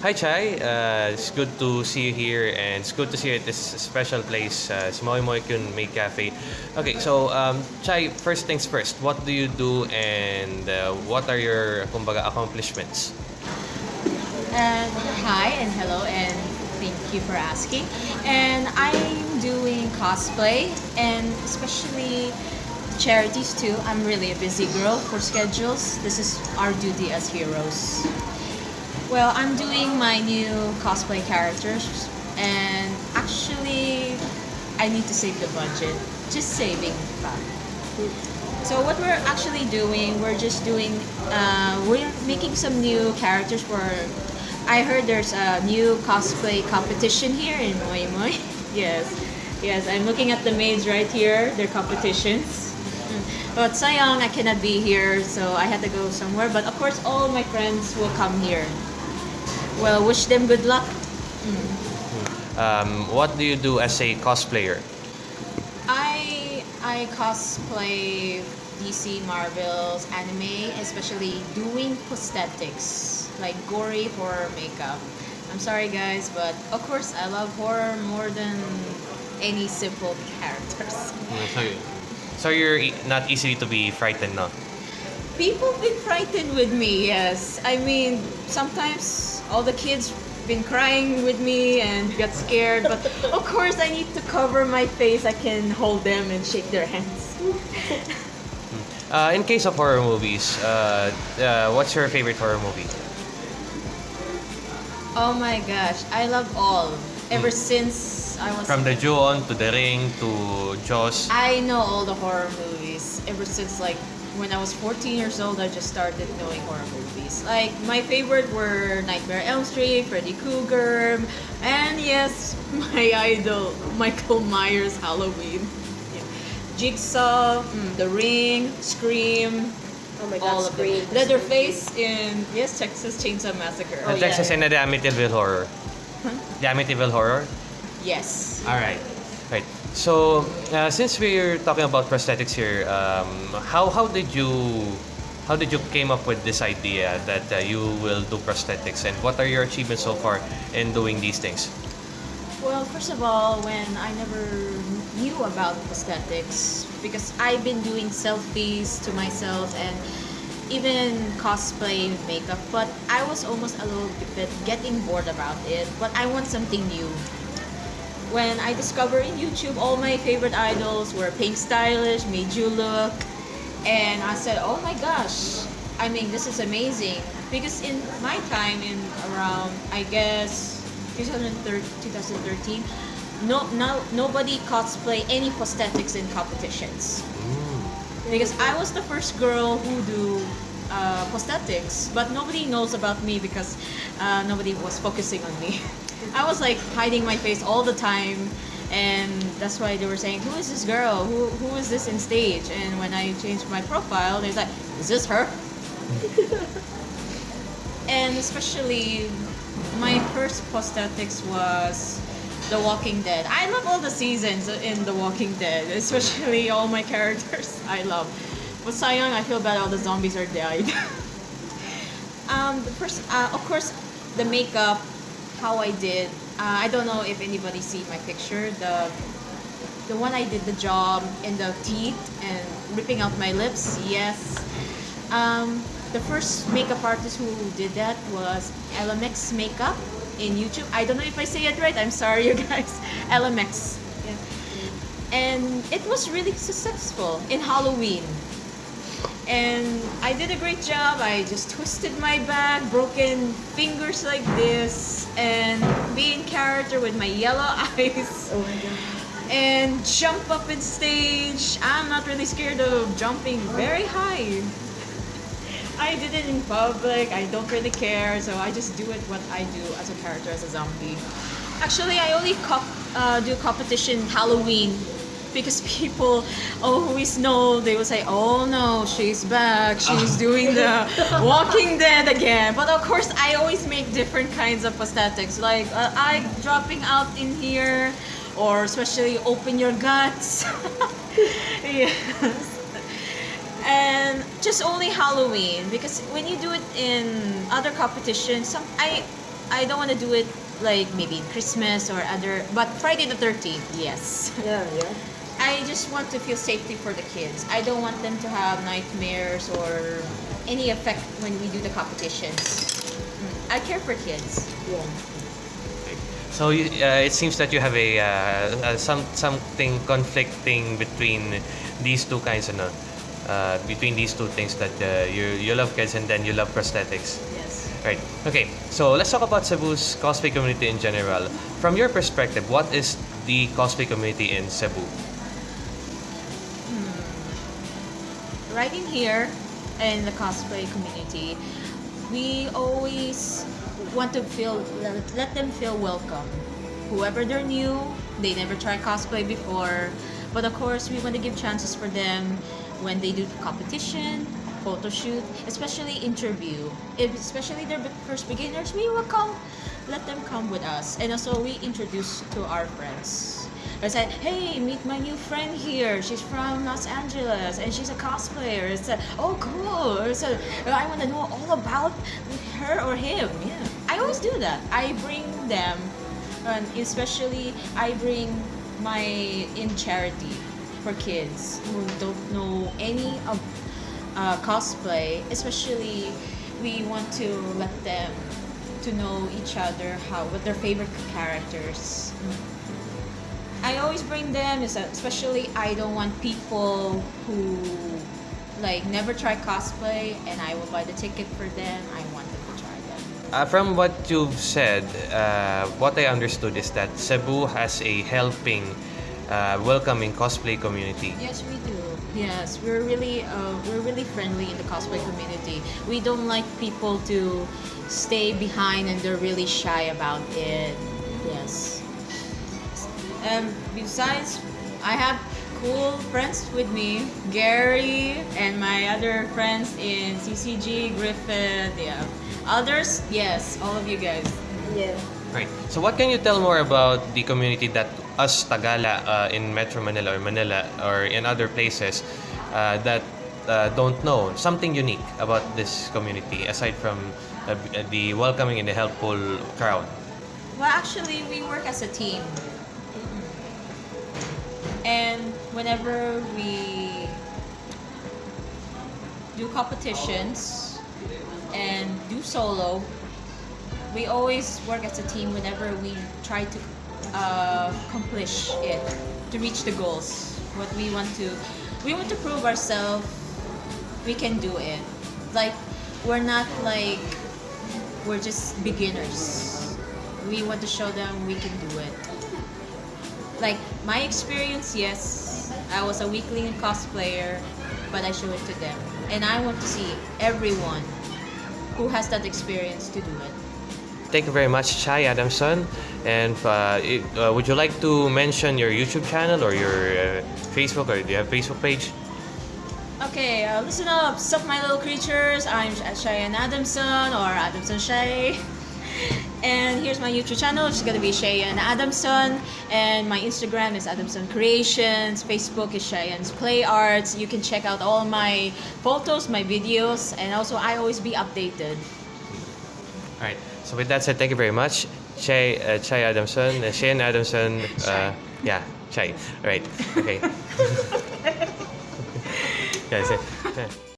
Hi, Chai. Uh, it's good to see you here, and it's good to see you at this special place, uh, it's Moi Kyun Cafe. Okay, so um, Chai, first things first. What do you do, and uh, what are your kumbaga accomplishments? Hi and hello and thank you for asking. And I'm doing cosplay and especially charities too. I'm really a busy girl for schedules. This is our duty as heroes. Well, I'm doing my new cosplay characters and actually I need to save the budget. Just saving. So what we're actually doing, we're just doing, uh, we're making some new characters for. I heard there's a new cosplay competition here in Moi Moi. yes, yes. I'm looking at the maids right here. Their competitions. But sayang, I cannot be here, so I had to go somewhere. But of course, all my friends will come here. Well, wish them good luck. Um, what do you do as a cosplayer? I I cosplay DC, Marvels, anime, especially doing prosthetics like gory horror makeup. I'm sorry guys, but of course I love horror more than any simple characters. So, so you're e- not easy to be frightened, no? People be frightened with me, yes. I mean, sometimes all the kids been crying with me and got scared, but of course I need to cover my face. I can hold them and shake their hands. Uh, in case of horror movies, uh, uh, what's your favorite horror movie? Oh my gosh, I love all. Ever since I was From The Ju-on to The Ring to Jaws. I know all the horror movies ever since like when I was 14 years old I just started knowing horror movies. Like my favorite were Nightmare on Elm Street, Freddy Krueger, and yes, my idol Michael Myers Halloween. Yeah. Jigsaw, mm, The Ring, Scream, Oh my God, all god, of Scream. them. Leatherface in yes, Texas Chainsaw Massacre. Oh, Uh, yeah. Texas and the Amityville Horror. The Amityville Horror? Yes. All right. So, uh, since we're talking about prosthetics here, um, how how did you how did you came up with this idea that uh, you will do prosthetics, and what are your achievements so far in doing these things? Well, first of all, when I never knew about prosthetics, because I've been doing selfies to myself and even cosplay makeup, but I was almost a little bit getting bored about it. But I want something new. When I discovered in YouTube, all my favorite idols were Pink Stylish, Made You Look, and I said, oh my gosh, I mean, this is amazing. Because in my time, in around, I guess, 2013, 2013 no, no, nobody cosplay any prosthetics in competitions. Because I was the first girl who do uh, prosthetics, but nobody knows about me because uh, nobody was focusing on me. I was like hiding my face all the time, and that's why they were saying, "Who is this girl? Who who is this in stage?" And when I changed my profile, they're like, "Is this her?" and especially my first prosthetics was The Walking Dead. I love all the seasons in The Walking Dead, especially all my characters. I love. But sayang, I feel bad all the zombies are died. um, the first, uh, of course, the makeup, how I did. Uh, I don't know if anybody see my picture. The the one I did the job in the teeth and ripping out my lips. Yes. Um, the first makeup artist who did that was LMX Makeup in YouTube. I don't know if I say it right. I'm sorry, you guys. LMX. Yeah. And it was really successful in Halloween. And I did a great job. I just twisted my back, broken fingers like this, and be in character with my yellow eyes Oh my god. and jump up in stage. I'm not really scared of jumping very high. I did it in public. I don't really care, so I just do it what I do as a character as a zombie. Actually, I only uh, do competition Halloween because people always know they will say, "Oh no, she's back. She's doing the Walking Dead again." But of course, I always make different kinds of prosthetics, like uh, eye dropping out in here, or especially open your guts. yes. And just only Halloween because when you do it in other competitions, some I I don't want to do it like maybe Christmas or other, but Friday the 13th, yes. Yeah, yeah. I just want to feel safety for the kids. I don't want them to have nightmares or any effect when we do the competitions. Mm. I care for kids. Yeah. So you, uh, it seems that you have a uh, uh, some something conflicting between these two kinds, ano? Uh, between these two things that uh, you you love kids and then you love prosthetics. Yes. Right. Okay. So let's talk about Cebu's cosplay community in general. From your perspective, what is the cosplay community in Cebu? Right in here in the cosplay community, we always want to feel let, them feel welcome. Whoever they're new, they never tried cosplay before, but of course we want to give chances for them when they do competition, photo shoot, especially interview. If especially they're first beginners, we will come, let them come with us, and also we introduce to our friends. I said, hey, meet my new friend here. She's from Los Angeles and she's a cosplayer. It's a, oh, cool. It's I want to know all about her or him. Yeah. I always do that. I bring them, and especially I bring my in charity for kids who don't know any of uh, cosplay. Especially, we want to let them to know each other how what their favorite characters. I always bring them, is that especially I don't want people who like never try cosplay, and I will buy the ticket for them. I want them to try them. Uh, from what you've said, uh, what I understood is that Cebu has a helping, uh, welcoming cosplay community. Yes, we do. Yes, we're really uh, we're really friendly in the cosplay community. We don't like people to stay behind and they're really shy about it. Yes. Um, besides, I have cool friends with me, Gary and my other friends in CCG, Griffith, yeah. Others, yes, all of you guys. Yeah. Right. So what can you tell more about the community that us Tagala uh, in Metro Manila or Manila or in other places uh, that uh, don't know something unique about this community aside from uh, the welcoming and the helpful crowd? Well, actually, we work as a team. And whenever we do competitions and do solo, we always work as a team whenever we try to uh, accomplish it, to reach the goals. What we want to, we want to prove ourselves we can do it. Like, we're not like, we're just beginners. We want to show them we can do it my experience yes i was a weekly cosplayer but i show it to them. And i want to see everyone who has that experience to do it. Thank you very much, Chai Adamson. And uh, it- uh, would you like to mention your YouTube channel or your uh, Facebook or do you have a Facebook page? okay uh, listen up. Sup my little creatures. I'm cheyenne adamson or adamson shay and here's my youtube channel which is going to be cheyenne adamson and my instagram is adamson creations facebook is cheyenne's play arts you can check out all my photos my videos and also i always be updated All right. So with that said, thank you very much, Chai, uh, Chai Adamson, uh, Shane Adamson. Uh, yeah, Chai. All right. Okay. yeah.